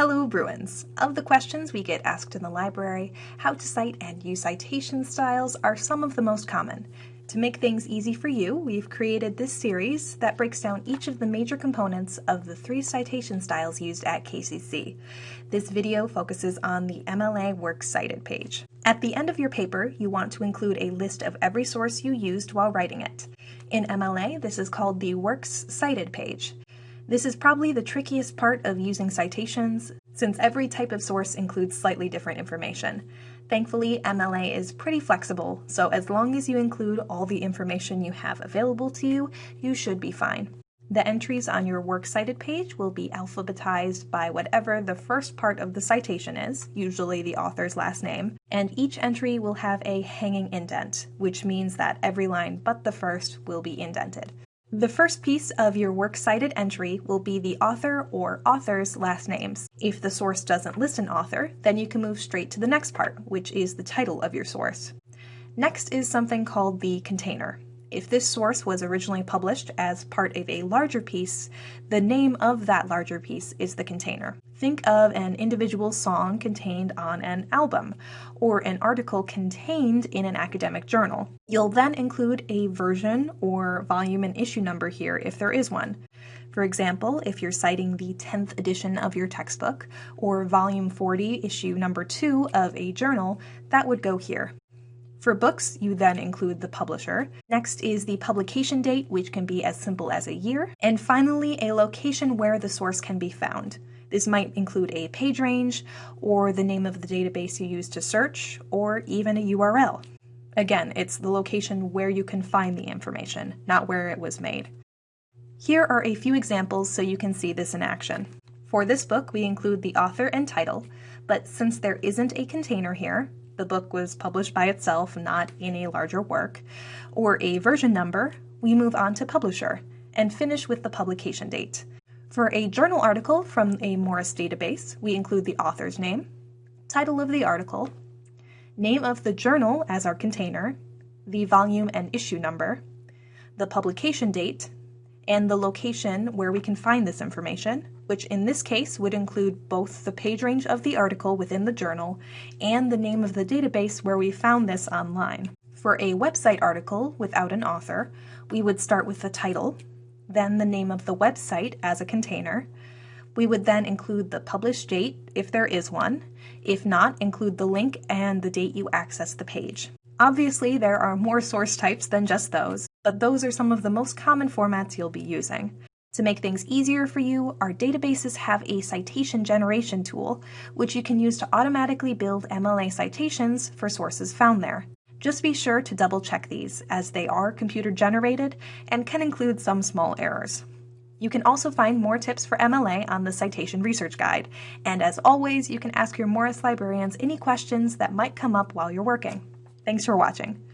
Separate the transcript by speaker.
Speaker 1: Hello, Bruins! Of the questions we get asked in the library, how to cite and use citation styles are some of the most common. To make things easy for you, we've created this series that breaks down each of the major components of the three citation styles used at KCC. This video focuses on the MLA Works Cited page. At the end of your paper, you want to include a list of every source you used while writing it. In MLA, this is called the Works Cited page. This is probably the trickiest part of using citations, since every type of source includes slightly different information. Thankfully, MLA is pretty flexible, so as long as you include all the information you have available to you, you should be fine. The entries on your works cited page will be alphabetized by whatever the first part of the citation is, usually the author's last name, and each entry will have a hanging indent, which means that every line but the first will be indented. The first piece of your works cited entry will be the author or authors' last names. If the source doesn't list an author, then you can move straight to the next part, which is the title of your source. Next is something called the container. If this source was originally published as part of a larger piece, the name of that larger piece is the container. Think of an individual song contained on an album, or an article contained in an academic journal. You'll then include a version or volume and issue number here if there is one. For example, if you're citing the 10th edition of your textbook, or volume 40, issue number 2 of a journal, that would go here. For books, you then include the publisher. Next is the publication date, which can be as simple as a year. And finally, a location where the source can be found. This might include a page range, or the name of the database you use to search, or even a URL. Again, it's the location where you can find the information, not where it was made. Here are a few examples so you can see this in action. For this book, we include the author and title, but since there isn't a container here, the book was published by itself, not in a larger work, or a version number, we move on to publisher and finish with the publication date. For a journal article from a Morris database, we include the author's name, title of the article, name of the journal as our container, the volume and issue number, the publication date, and the location where we can find this information, which in this case would include both the page range of the article within the journal and the name of the database where we found this online. For a website article without an author, we would start with the title, then the name of the website as a container. We would then include the published date if there is one. If not, include the link and the date you access the page. Obviously, there are more source types than just those, but those are some of the most common formats you'll be using. To make things easier for you, our databases have a citation generation tool, which you can use to automatically build MLA citations for sources found there. Just be sure to double check these, as they are computer generated and can include some small errors. You can also find more tips for MLA on the Citation Research Guide, and as always, you can ask your Morris librarians any questions that might come up while you're working. Thanks for watching.